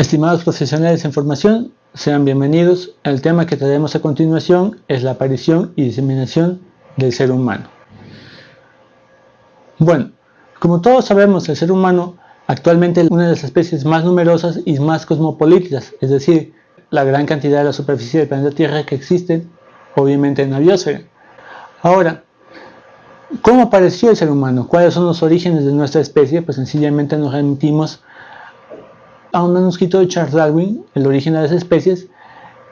Estimados profesionales en formación, sean bienvenidos. El tema que traemos a continuación es la aparición y diseminación del ser humano. Bueno, como todos sabemos, el ser humano actualmente es una de las especies más numerosas y más cosmopolitas, es decir, la gran cantidad de la superficie del planeta Tierra que existe, obviamente en la biosfera. Ahora, ¿cómo apareció el ser humano? ¿Cuáles son los orígenes de nuestra especie? Pues sencillamente nos remitimos a un manuscrito de Charles Darwin, El origen de las especies,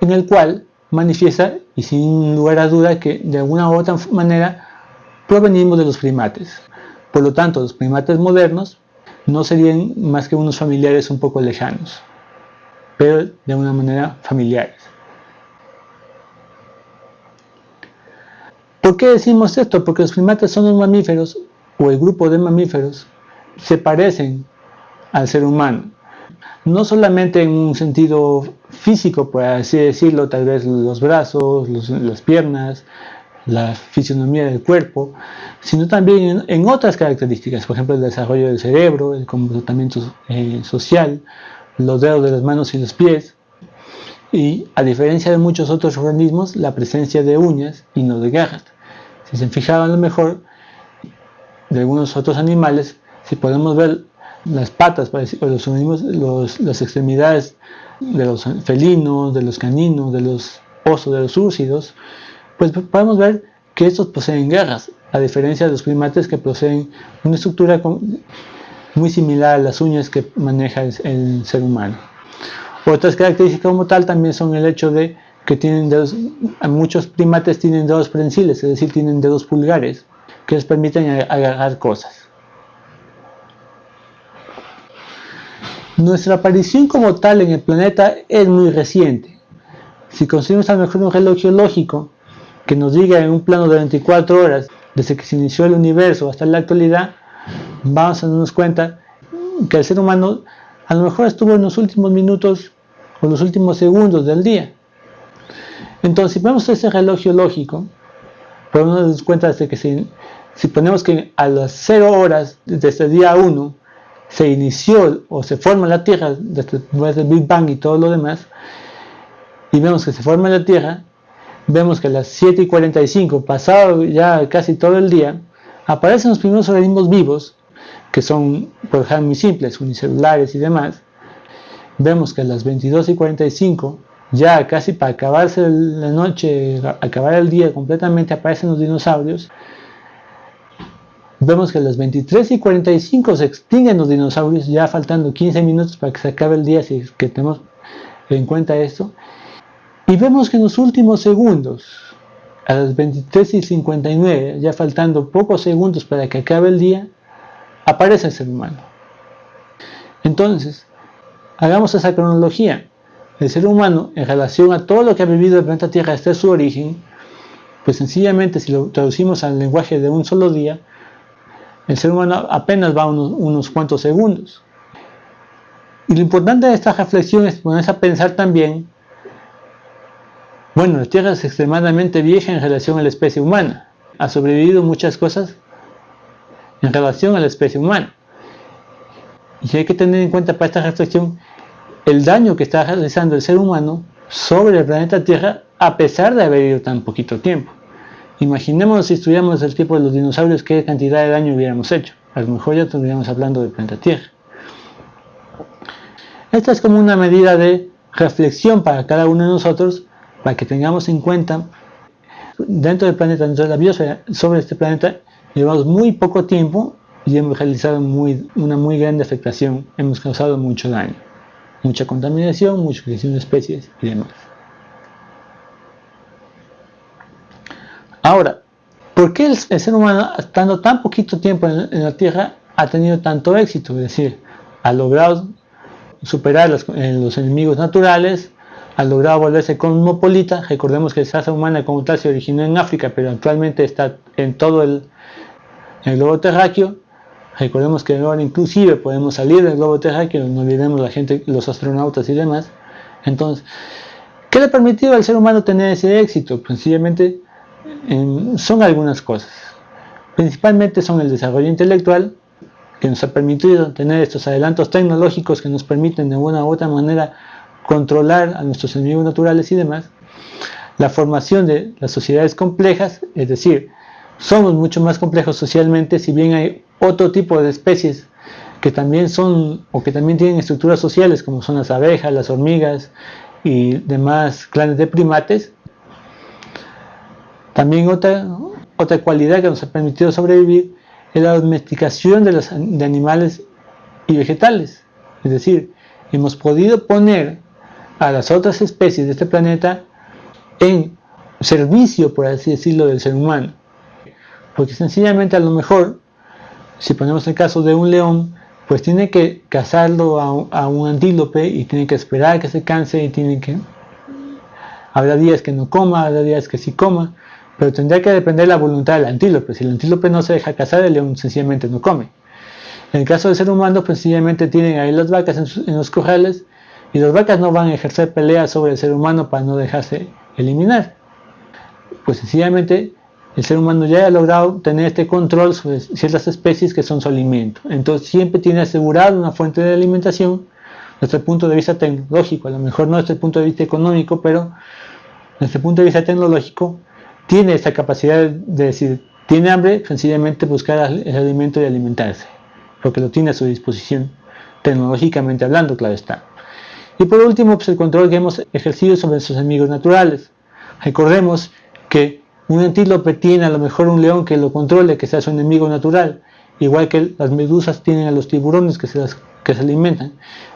en el cual manifiesta, y sin lugar a duda, que de alguna u otra manera provenimos de los primates. Por lo tanto, los primates modernos no serían más que unos familiares un poco lejanos, pero de una manera familiares. ¿Por qué decimos esto? Porque los primates son los mamíferos, o el grupo de mamíferos, se parecen al ser humano no solamente en un sentido físico, por así decirlo, tal vez los brazos, las piernas, la fisionomía del cuerpo, sino también en, otras características, por ejemplo el desarrollo del cerebro, el comportamiento eh, social, los dedos de las manos y los pies, y a diferencia de muchos otros organismos, la presencia de uñas y no de garras. Si se fijaban a lo mejor de algunos otros animales, si podemos ver las patas, o los, las extremidades de los felinos, de los caninos, de los osos, de los úrsidos, pues podemos ver que estos poseen garras, a diferencia de los primates que poseen una estructura muy similar a las uñas que maneja el, ser humano. Otras características como tal también son el hecho de que tienen muchos primates tienen dedos prensiles, es decir, tienen dedos pulgares, que les permiten agarrar cosas. Nuestra aparición como tal en el planeta es muy reciente. Si conseguimos a lo mejor un reloj geológico que nos diga en un plano de 24 horas desde que se inició el universo hasta la actualidad, vamos a darnos cuenta que el ser humano a lo mejor estuvo en los últimos minutos o los últimos segundos del día. Entonces, si ponemos ese reloj geológico, podemos darnos cuenta de que si, si ponemos que a las 0 horas desde el día 1 se inició o se forma la Tierra después del Big Bang y todo lo demás, y vemos que se forma la Tierra, vemos que a las 7 y 45, pasado ya casi todo el día, aparecen los primeros organismos vivos, que son, por ejemplo, muy simples, unicelulares y demás. Vemos que a las 22 y 45, ya casi para acabarse la noche, acabar el día completamente, aparecen los dinosaurios vemos que a las 23 y 45 se extinguen los dinosaurios, ya faltando 15 minutos para que se acabe el día, si que tenemos en cuenta esto. Y vemos que en los últimos segundos, a las 23 y 59, ya faltando pocos segundos para que acabe el día, aparece el ser humano. Entonces, hagamos esa cronología. El ser humano, en relación a todo lo que ha vivido el planeta Tierra desde su origen, pues sencillamente si lo traducimos al lenguaje de un solo día, el ser humano apenas va unos, cuantos segundos. Y lo importante de esta reflexión es ponerse a pensar también, bueno, la Tierra es extremadamente vieja en relación a la especie humana. Ha sobrevivido muchas cosas en relación a la especie humana. Y hay que tener en cuenta para esta reflexión el daño que está realizando el ser humano sobre el planeta Tierra a pesar de haber vivido tan poquito tiempo. Imaginemos si estudiamos el tipo de los dinosaurios, qué cantidad de daño hubiéramos hecho. A lo mejor ya estaríamos hablando del planeta Tierra. Esta es como una medida de reflexión para cada uno de nosotros, para que tengamos en cuenta, dentro del planeta, dentro de la biosfera, sobre este planeta, llevamos muy poco tiempo y hemos realizado una muy grande afectación, hemos causado mucho daño, mucha contaminación, mucha creación de especies y demás. Ahora, ¿por qué el, ser humano, estando tan poquito tiempo en, la Tierra, ha tenido tanto éxito? Es decir, ha logrado superar los, enemigos naturales, ha logrado volverse cosmopolita. Recordemos que la raza humana como tal se originó en África, pero actualmente está en todo el, globo terráqueo. Recordemos que ahora inclusive podemos salir del globo terráqueo, no olvidemos la gente, los astronautas y demás. Entonces, ¿qué le ha permitido al ser humano tener ese éxito? Pues sencillamente son algunas cosas. Principalmente son el desarrollo intelectual, que nos ha permitido tener estos adelantos tecnológicos que nos permiten de una u otra manera controlar a nuestros enemigos naturales y demás, la formación de las sociedades complejas, es decir, somos mucho más complejos socialmente, si bien hay otro tipo de especies que también son o que también tienen estructuras sociales como son las abejas, las hormigas y demás clanes de primates. También otra, otra cualidad que nos ha permitido sobrevivir es la domesticación de, los, de animales y vegetales. Es decir, hemos podido poner a las otras especies de este planeta en servicio, por así decirlo, del ser humano. Porque sencillamente a lo mejor, si ponemos el caso de un león, pues tiene que cazarlo a, un antílope y tiene que esperar que se canse y tiene que... Habrá días que no coma, habrá días que sí coma, pero tendría que depender de la voluntad del antílope. Si el antílope no se deja cazar, el león sencillamente no come. En el caso del ser humano, pues sencillamente tienen ahí las vacas en, los corrales y las vacas no van a ejercer peleas sobre el ser humano para no dejarse eliminar. Pues sencillamente el ser humano ya ha logrado tener este control sobre ciertas especies que son su alimento. Entonces siempre tiene asegurado una fuente de alimentación desde el punto de vista tecnológico, a lo mejor no desde el punto de vista económico, pero desde el punto de vista tecnológico tiene esa capacidad de decir, tiene hambre, sencillamente buscar el alimento y alimentarse, porque lo tiene a su disposición, tecnológicamente hablando, claro está. Y por último, pues el control que hemos ejercido sobre sus enemigos naturales. Recordemos que un antílope tiene a lo mejor un león que lo controle, que sea su enemigo natural, igual que las medusas tienen a los tiburones que se, que se alimentan.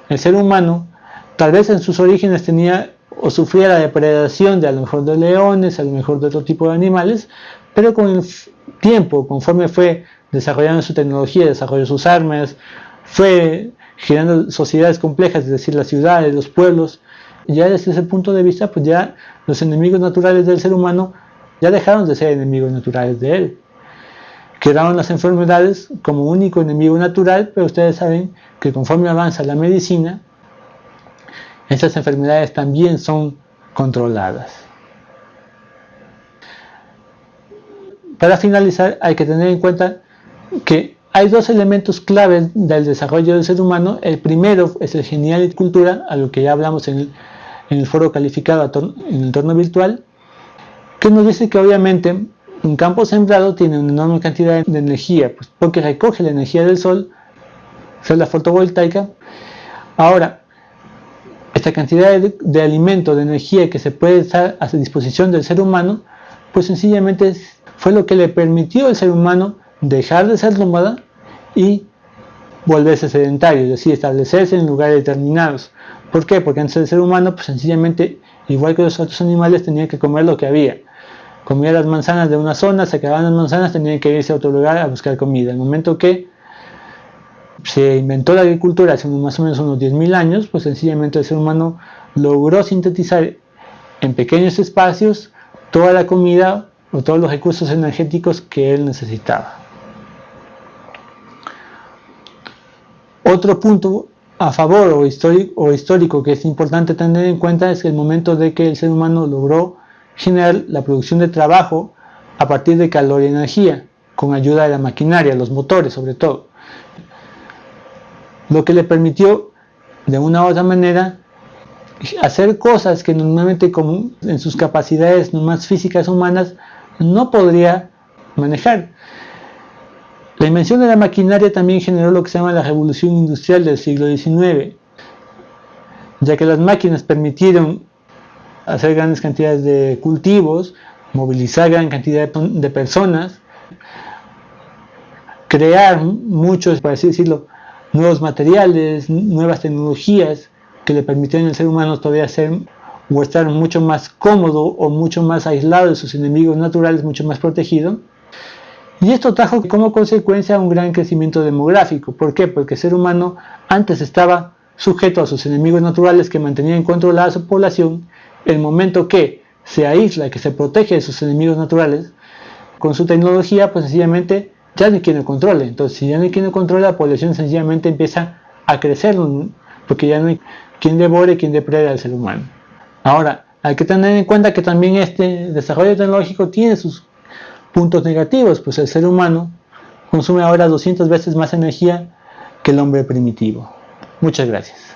El ser humano, tal vez en sus orígenes tenía o sufría la depredación de a lo mejor de leones, a lo mejor de otro tipo de animales, pero con el tiempo, conforme fue desarrollando su tecnología, desarrolló sus armas, fue generando sociedades complejas, es decir, las ciudades, los pueblos, ya desde ese punto de vista, pues ya los enemigos naturales del ser humano ya dejaron de ser enemigos naturales de él. Quedaron las enfermedades como único enemigo natural, pero ustedes saben que conforme avanza la medicina, esas enfermedades también son controladas. Para finalizar, hay que tener en cuenta que hay dos elementos claves del desarrollo del ser humano. El primero es el genial y cultura, a lo que ya hablamos en el, foro calificado en el entorno virtual, que nos dice que obviamente un campo sembrado tiene una enorme cantidad de energía, pues porque recoge la energía del sol, es la fotovoltaica. Ahora, esta cantidad de, alimento, de energía que se puede estar a disposición del ser humano, pues sencillamente fue lo que le permitió al ser humano dejar de ser nómada y volverse sedentario, es decir, establecerse en lugares determinados. ¿Por qué? Porque antes el ser humano, pues sencillamente, igual que los otros animales, tenía que comer lo que había comía las manzanas de una zona, se acababan las manzanas, tenían que irse a otro lugar a buscar comida. En el momento que se inventó la agricultura hace más o menos unos 10.000 años, pues sencillamente el ser humano logró sintetizar en pequeños espacios toda la comida o todos los recursos energéticos que él necesitaba. Otro punto a favor o histórico, o histórico que es importante tener en cuenta es el momento de que el ser humano logró generar la producción de trabajo a partir de calor y energía, con ayuda de la maquinaria, los motores sobre todo. Lo que le permitió, de una u otra manera, hacer cosas que normalmente en sus capacidades más físicas humanas no podría manejar. La invención de la maquinaria también generó lo que se llama la revolución industrial del siglo XIX, ya que las máquinas permitieron hacer grandes cantidades de cultivos, movilizar gran cantidad de personas, crear muchos, por así decirlo, nuevos materiales, nuevas tecnologías que le permitieron al ser humano todavía ser o estar mucho más cómodo o mucho más aislado de sus enemigos naturales, mucho más protegido. Y esto trajo como consecuencia un gran crecimiento demográfico. ¿Por qué? Porque el ser humano antes estaba sujeto a sus enemigos naturales que mantenían controlada su población el momento que se aísla, que se protege de sus enemigos naturales, con su tecnología, pues sencillamente ya no hay quien controle. Entonces, si ya no hay quien controle, la población sencillamente empieza a crecer, porque ya no hay quien devore, quien deprede al ser humano. Ahora, hay que tener en cuenta que también este desarrollo tecnológico tiene sus puntos negativos, pues el ser humano consume ahora 200 veces más energía que el hombre primitivo. Muchas gracias.